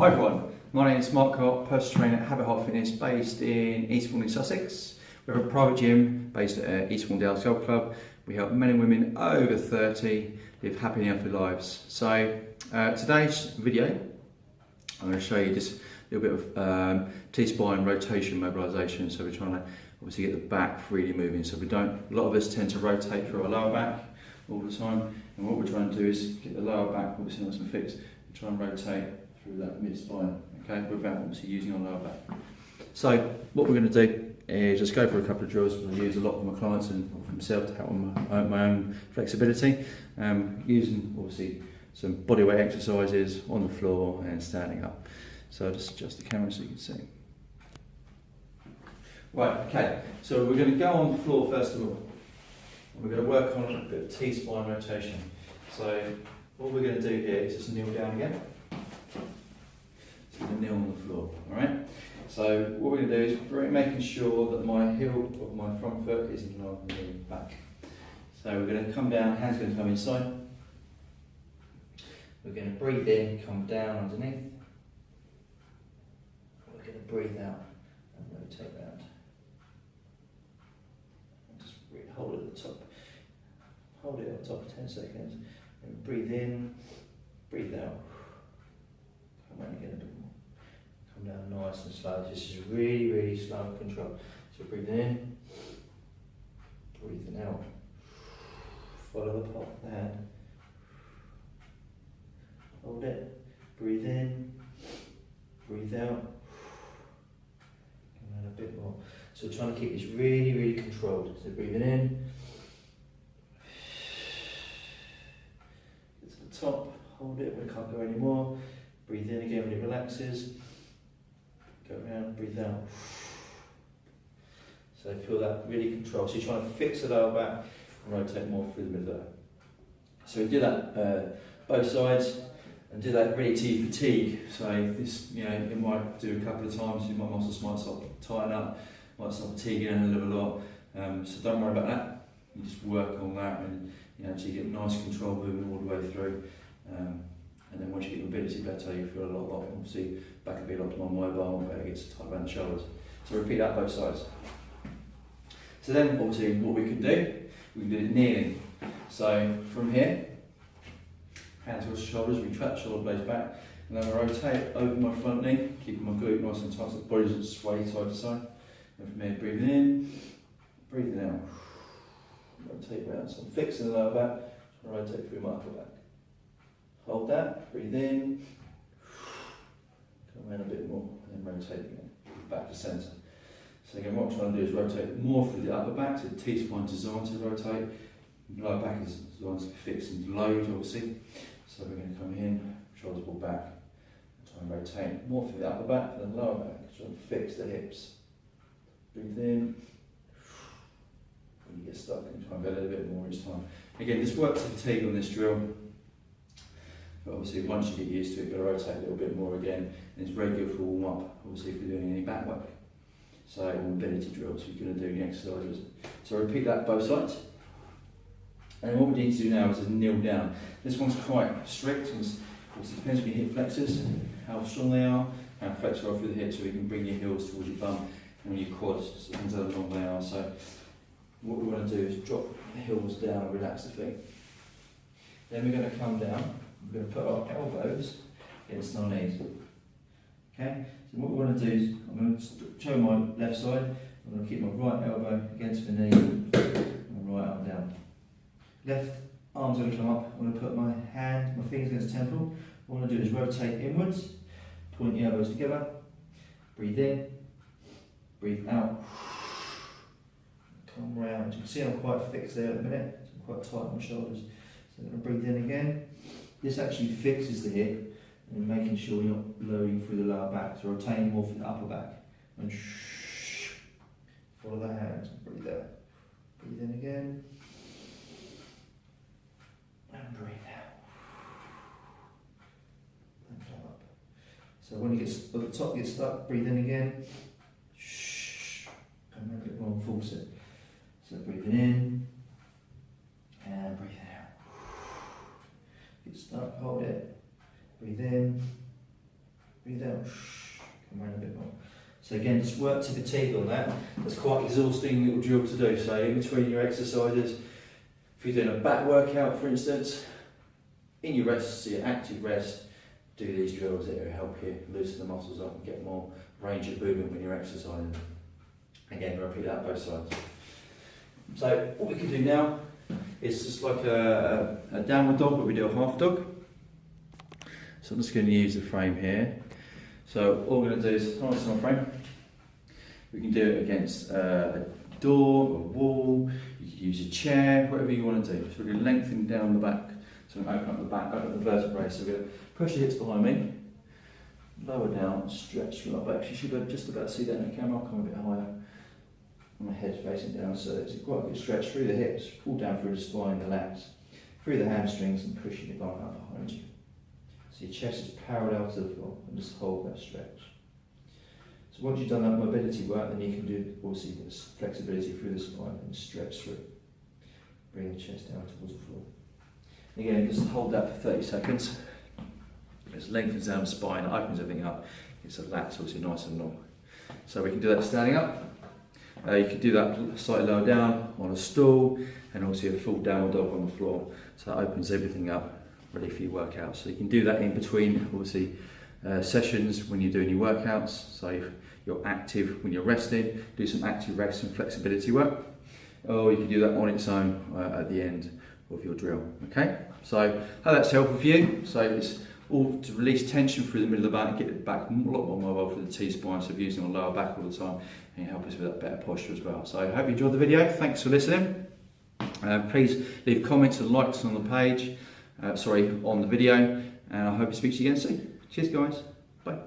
Hi everyone, my name is Mark Cott, personal trainer at Habit Heart Fitness based in Eastbourne in Sussex. We have a private gym based at Eastbourne Dales Golf Club. We help men and women over 30 live happy and healthy lives. So uh, today's video, I'm going to show you just a little bit of um, T-spine rotation mobilisation. So we're trying to obviously get the back freely moving. So we don't, a lot of us tend to rotate through our lower back all the time. And what we're trying to do is get the lower back obviously nice and fixed. Try and rotate through that mid spine, okay, without obviously using our lower back. So what we're going to do is just go for a couple of drills I use a lot with my clients and myself to help my, my own flexibility, um, using obviously some bodyweight exercises on the floor and standing up. So I'll just adjust the camera so you can see. Right, okay, so we're going to go on the floor first of all. We're going to work on a bit of T-spine rotation. So what we're going to do here is just kneel down again. So kneel on the floor, alright? So what we're going to do is making sure that my heel of my front foot is in line with the back. So we're going to come down, hands going to come inside. We're going to breathe in, come down underneath. We're going to breathe out and rotate round. Just hold it at the top. Hold it at the top for 10 seconds. And breathe in, breathe out. Come around again a bit more. Come down nice and slow. This is really, really slow and control. So breathing in, breathing out. Follow the pot of the hand. Hold it. Breathe in, breathe out. Come around a bit more. So trying to keep this really, really controlled. So breathing in. Get to the top, hold it it can't go anymore. Breathe in again when it relaxes. Go around, breathe out. So feel that really control. So you're trying to fix the lower back and rotate more through the middle. So we do that uh, both sides and do that really to fatigue. So this, you know, it might do a couple of times, your muscles might start tighten up, might start fatiguing a little lot. Um, so don't worry about that. You just work on that and you know, you get nice control moving all the way through. Um, and then once you get mobility better, you feel a lot, lot obviously back a lot more mobile, better gets tight around the shoulders. So repeat that both sides. So then obviously what we can do, we can do it kneeling. So from here, hands towards the shoulders, we trap shoulder blades back, and then I rotate over my front knee, keeping my glute nice and tight so the body doesn't sway side to side. And from here, breathing in, breathing out. Rotate round. So I'm fixing the lower back, rotate through my upper back. Hold that, breathe in, come around a bit more, and then rotate again, back to centre. So again, what I'm trying to do is rotate more through the upper back, so the T-spine designed to rotate, lower back is designed to be fixed and load, obviously. So we're going to come in, shoulders pull back, try and rotate more through the upper back than lower back, try and fix the hips. Breathe in, when you get stuck, and try and go a little bit more each time. Again, this works fatigue on this drill, but obviously once you get used to it, you've got to rotate a little bit more again, and it's very good for warm up, obviously if you're doing any back work. So, or mobility drills, you're going to do any exercises. So repeat that both sides. And what we need to do now is to kneel down. This one's quite strict, and it depends on your hip flexors, how strong they are, how flexible through the hips, so you can bring your heels towards your bum and your quads, depends how long they are. So what we want to do is drop the heels down and relax the feet. Then we're going to come down, we're going to put our elbows against our knees. Okay, so what we want to do is, I'm going to show my left side, I'm going to keep my right elbow against my knee, and right arm down. Left arm's going to come up, I'm going to put my hand, my fingers against the temple. What I'm going to do is rotate inwards, point the elbows together, breathe in, breathe out, come round. You can see I'm quite fixed there at the minute, so I'm quite tight on my shoulders. So I'm going to breathe in again. This actually fixes the hip and making sure you're not lowering through the lower back, so rotating more through the upper back. And follow the hands, breathe out. Breathe in again. And breathe out. And come up. So when you get at the top, get stuck, breathe in again. Shh. Come a bit more and force it. So breathing in and breathing out. Get stuck, hold it. Breathe in Breathe out. Come around a bit more. So again, just work to fatigue on that. That's quite exhausting little drill to do. So in between your exercises, if you're doing a back workout, for instance, in your rest, so your active rest, do these drills. It will help you loosen the muscles up and get more range of movement when you're exercising. Again, repeat that both sides. So what we can do now is just like a, a, downward dog, but we do a half dog. So I'm just going to use the frame here. So all we're going to do is nice on frame. We can do it against uh, a door, a wall. You can use a chair, whatever you want to do. So we're going to lengthen down the back. So I'm going to open up the back, open up the vertebrae. So we're going to push the hips behind me, lower down, stretch from my back. You should be just about see that in the camera. I'll come a bit higher. My head's facing down, so it's quite a good stretch through the hips. Pull down through the spine, the lats, through the hamstrings, and pushing the back up behind you. So your chest is parallel to the floor, and just hold that stretch. So once you've done that mobility work, then you can do obviously this flexibility through the spine and stretch through. Bring the chest down towards the floor. Again, just hold that for 30 seconds. It lengthens down the spine, opens everything up. It's a lats obviously nice and long. So we can do that standing up. Uh, you can do that slightly lower down on a stool and also a full downward dog on the floor. So that opens everything up ready for your workout. So you can do that in between obviously uh, sessions when you're doing your workouts. So you're active when you're resting, do some active rest and flexibility work. Or you can do that on its own uh, at the end of your drill. Okay, so how that's helpful for you. So it's all to release tension through the middle of the back, get the back a lot more mobile for the T-spine, so using our lower back all the time and help us with that better posture as well. So I hope you enjoyed the video. Thanks for listening. Uh, please leave comments and likes on the page, uh, sorry, on the video, and I hope to speak to you again soon. Cheers guys, bye.